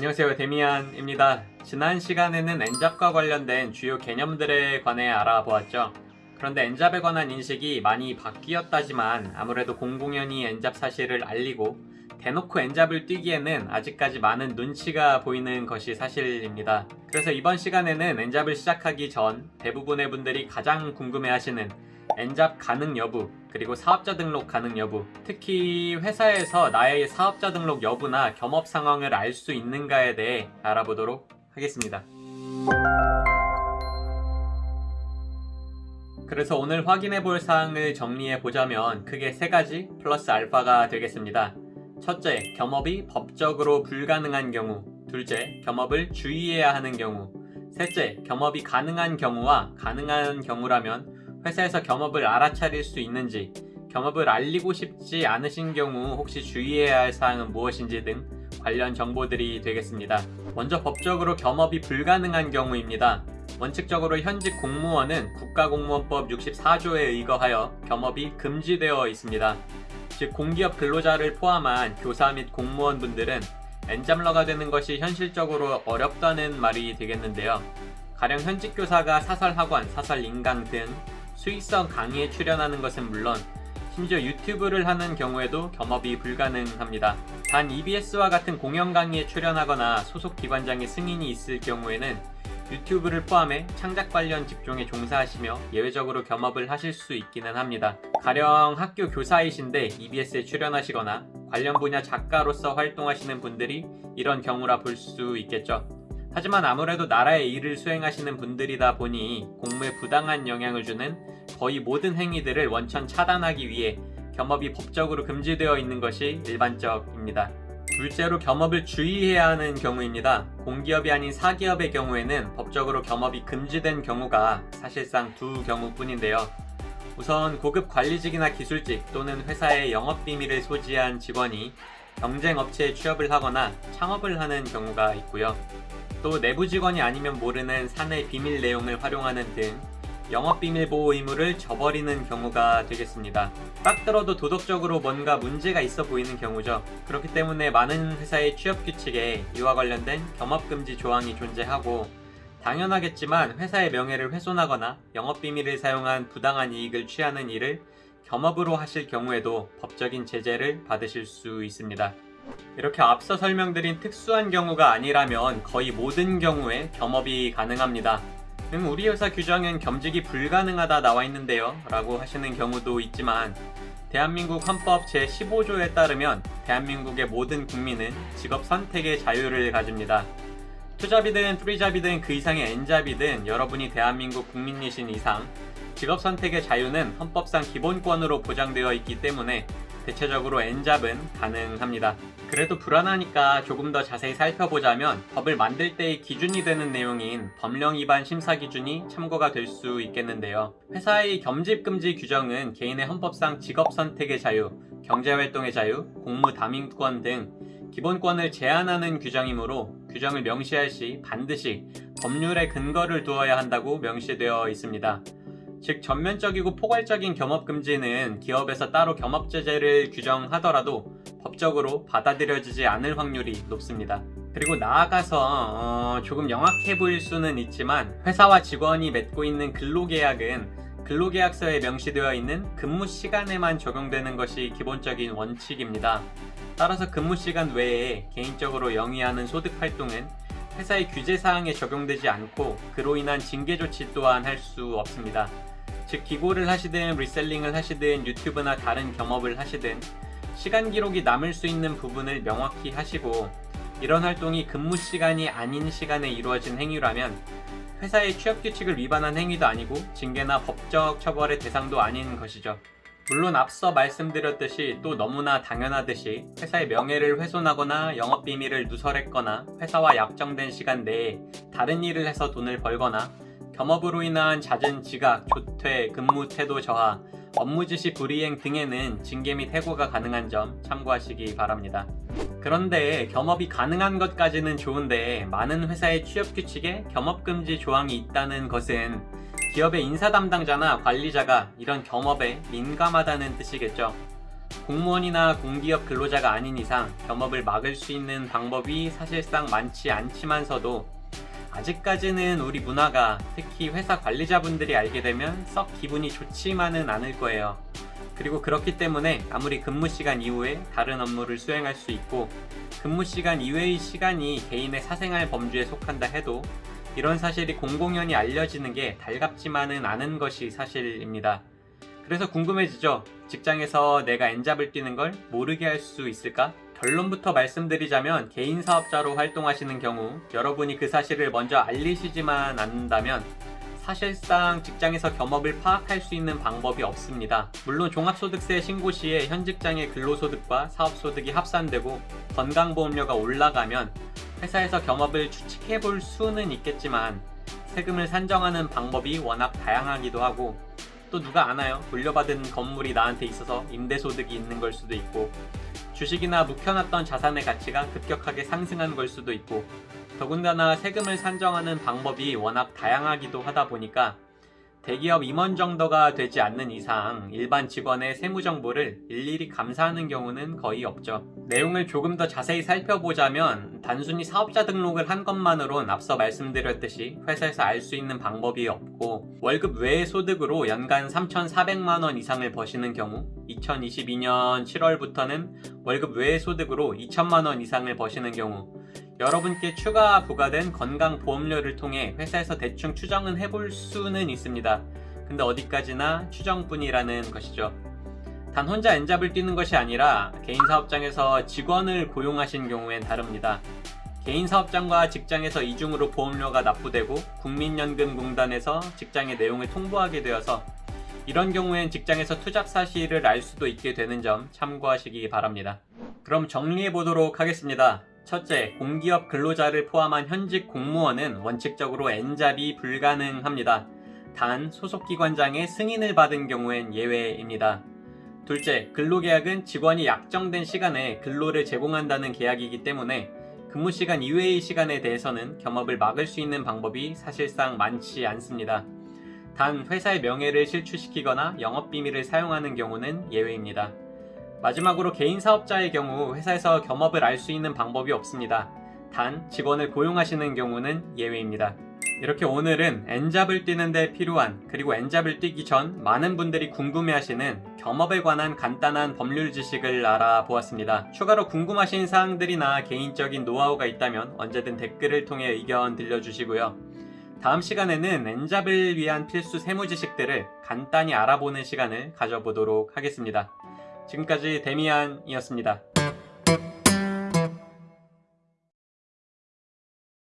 안녕하세요 데미안입니다. 지난 시간에는 엔잡과 관련된 주요 개념들에 관해 알아보았죠. 그런데 엔잡에 관한 인식이 많이 바뀌었다지만 아무래도 공공연히 엔잡 사실을 알리고 대놓고 엔잡을 뛰기에는 아직까지 많은 눈치가 보이는 것이 사실입니다. 그래서 이번 시간에는 엔잡을 시작하기 전 대부분의 분들이 가장 궁금해하시는 엔잡 가능 여부 그리고 사업자 등록 가능 여부. 특히 회사에서 나의 사업자 등록 여부나 겸업 상황을 알 수 있는가에 대해 알아보도록 하겠습니다. 그래서 오늘 확인해 볼 사항을 정리해 보자면 크게 세 가지 플러스 알파가 되겠습니다. 첫째, 겸업이 법적으로 불가능한 경우. 둘째, 겸업을 주의해야 하는 경우. 셋째, 겸업이 가능한 경우와 가능한 경우라면 회사에서 겸업을 알아차릴 수 있는지 겸업을 알리고 싶지 않으신 경우 혹시 주의해야 할 사항은 무엇인지 등 관련 정보들이 되겠습니다. 먼저 법적으로 겸업이 불가능한 경우입니다. 원칙적으로 현직 공무원은 국가공무원법 64조에 의거하여 겸업이 금지되어 있습니다. 즉 공기업 근로자를 포함한 교사 및 공무원분들은 엔잡러가 되는 것이 현실적으로 어렵다는 말이 되겠는데요. 가령 현직 교사가 사설 학원, 사설 인강 등 수익성 강의에 출연하는 것은 물론 심지어 유튜브를 하는 경우에도 겸업이 불가능합니다. 단 EBS와 같은 공연 강의에 출연하거나 소속 기관장의 승인이 있을 경우에는 유튜브를 포함해 창작 관련 직종에 종사하시며 예외적으로 겸업을 하실 수 있기는 합니다. 가령 학교 교사이신데 EBS에 출연하시거나 관련 분야 작가로서 활동하시는 분들이 이런 경우라 볼 수 있겠죠. 하지만 아무래도 나라의 일을 수행하시는 분들이다 보니 공무에 부당한 영향을 주는 거의 모든 행위들을 원천 차단하기 위해 겸업이 법적으로 금지되어 있는 것이 일반적입니다. 둘째로 겸업을 주의해야 하는 경우입니다. 공기업이 아닌 사기업의 경우에는 법적으로 겸업이 금지된 경우가 사실상 두 경우뿐인데요. 우선 고급 관리직이나 기술직 또는 회사의 영업비밀을 소지한 직원이 경쟁업체에 취업을 하거나 창업을 하는 경우가 있고요. 또 내부 직원이 아니면 모르는 사내 비밀 내용을 활용하는 등 영업비밀보호 의무를 저버리는 경우가 되겠습니다. 딱 들어도 도덕적으로 뭔가 문제가 있어 보이는 경우죠. 그렇기 때문에 많은 회사의 취업규칙에 이와 관련된 겸업금지 조항이 존재하고 당연하겠지만 회사의 명예를 훼손하거나 영업비밀을 사용한 부당한 이익을 취하는 일을 겸업으로 하실 경우에도 법적인 제재를 받으실 수 있습니다. 이렇게 앞서 설명드린 특수한 경우가 아니라면 거의 모든 경우에 겸업이 가능합니다. 음, 우리 회사 규정엔 겸직이 불가능하다 나와 있는데요 라고 하시는 경우도 있지만 대한민국 헌법 제15조에 따르면 대한민국의 모든 국민은 직업 선택의 자유를 가집니다. 투잡이든 프리잡이든 그 이상의 엔잡이든 여러분이 대한민국 국민이신 이상 직업 선택의 자유는 헌법상 기본권으로 보장되어 있기 때문에 대체적으로 엔잡은 가능합니다. 그래도 불안하니까 조금 더 자세히 살펴보자면 법을 만들 때의 기준이 되는 내용인 법령 위반 심사 기준이 참고가 될 수 있겠는데요. 회사의 겸집 금지 규정은 개인의 헌법상 직업 선택의 자유, 경제활동의 자유, 공무 담임권 등 기본권을 제한하는 규정이므로 규정을 명시할 시 반드시 법률에 근거를 두어야 한다고 명시되어 있습니다. 즉 전면적이고 포괄적인 겸업금지는 기업에서 따로 겸업제재를 규정하더라도 법적으로 받아들여지지 않을 확률이 높습니다. 그리고 나아가서 어, 조금 영악해 보일 수는 있지만 회사와 직원이 맺고 있는 근로계약은 근로계약서에 명시되어 있는 근무 시간에만 적용되는 것이 기본적인 원칙입니다. 따라서 근무 시간 외에 개인적으로 영위하는 소득 활동은 회사의 규제사항에 적용되지 않고 그로 인한 징계 조치 또한 할 수 없습니다. 즉 기고를 하시든 reselling을 하시든 유튜브나 다른 겸업을 하시든 시간 기록이 남을 수 있는 부분을 명확히 하시고 이런 활동이 근무 시간이 아닌 시간에 이루어진 행위라면 회사의 취업 규칙을 위반한 행위도 아니고 징계나 법적 처벌의 대상도 아닌 것이죠. 물론 앞서 말씀드렸듯이 또 너무나 당연하듯이 회사의 명예를 훼손하거나 영업비밀을 누설했거나 회사와 약정된 시간 내에 다른 일을 해서 돈을 벌거나 겸업으로 인한 잦은 지각, 조퇴, 근무 태도 저하, 업무 지시 불이행 등에는 징계 및 해고가 가능한 점 참고하시기 바랍니다. 그런데 겸업이 가능한 것까지는 좋은데 많은 회사의 취업 규칙에 겸업금지 조항이 있다는 것은 기업의 인사 담당자나 관리자가 이런 겸업에 민감하다는 뜻이겠죠. 공무원이나 공기업 근로자가 아닌 이상 겸업을 막을 수 있는 방법이 사실상 많지 않지만서도 아직까지는 우리 문화가 특히 회사 관리자분들이 알게 되면 썩 기분이 좋지만은 않을 거예요. 그리고 그렇기 때문에 아무리 근무 시간 이후에 다른 업무를 수행할 수 있고 근무 시간 이외의 시간이 개인의 사생활 범주에 속한다 해도 이런 사실이 공공연히 알려지는 게 달갑지만은 않은 것이 사실입니다. 그래서 궁금해지죠. 직장에서 내가 엔잡을 뛰는 걸 모르게 할 수 있을까? 결론부터 말씀드리자면 개인 사업자로 활동하시는 경우 여러분이 그 사실을 먼저 알리시지만 않는다면 사실상 직장에서 겸업을 파악할 수 있는 방법이 없습니다. 물론 종합소득세 신고 시에 현 직장의 근로소득과 사업소득이 합산되고 건강보험료가 올라가면 회사에서 겸업을 추측해 볼 수는 있겠지만 세금을 산정하는 방법이 워낙 다양하기도 하고 또 누가 아나요? 물려받은 건물이 나한테 있어서 임대소득이 있는 걸 수도 있고 주식이나 묵혀놨던 자산의 가치가 급격하게 상승한 걸 수도 있고 더군다나 세금을 산정하는 방법이 워낙 다양하기도 하다 보니까 대기업 임원 정도가 되지 않는 이상 일반 직원의 세무 정보를 일일이 감사하는 경우는 거의 없죠. 내용을 조금 더 자세히 살펴보자면 단순히 사업자 등록을 한 것만으론 앞서 말씀드렸듯이 회사에서 알 수 있는 방법이 없고 월급 외의 소득으로 연간 3,400만 원 이상을 버시는 경우 2022년 7월부터는 월급 외의 소득으로 2천만 원 이상을 버시는 경우 여러분께 추가 부과된 건강보험료를 통해 회사에서 대충 추정은 해볼 수는 있습니다. 근데 어디까지나 추정뿐이라는 것이죠. 단 혼자 엔잡을 뛰는 것이 아니라 개인 사업장에서 직원을 고용하신 경우엔 다릅니다. 개인 사업장과 직장에서 이중으로 보험료가 납부되고 국민연금공단에서 직장의 내용을 통보하게 되어서 이런 경우엔 직장에서 투잡 사실을 알 수도 있게 되는 점 참고하시기 바랍니다. 그럼 정리해 보도록 하겠습니다. 첫째, 공기업 근로자를 포함한 현직 공무원은 원칙적으로 엔잡이 불가능합니다. 단, 소속기관장의 승인을 받은 경우엔 예외입니다. 둘째, 근로계약은 직원이 약정된 시간에 근로를 제공한다는 계약이기 때문에 근무 시간 이외의 시간에 대해서는 겸업을 막을 수 있는 방법이 사실상 많지 않습니다. 단, 회사의 명예를 실추시키거나 영업비밀을 사용하는 경우는 예외입니다. 마지막으로 개인 사업자의 경우 회사에서 겸업을 알 수 있는 방법이 없습니다. 단 직원을 고용하시는 경우는 예외입니다. 이렇게 오늘은 엔잡을 뛰는데 필요한 그리고 엔잡을 뛰기 전 많은 분들이 궁금해하시는 겸업에 관한 간단한 법률 지식을 알아보았습니다. 추가로 궁금하신 사항들이나 개인적인 노하우가 있다면 언제든 댓글을 통해 의견 들려주시고요. 다음 시간에는 엔잡을 위한 필수 세무 지식들을 간단히 알아보는 시간을 가져보도록 하겠습니다. 지금까지 데미안이었습니다.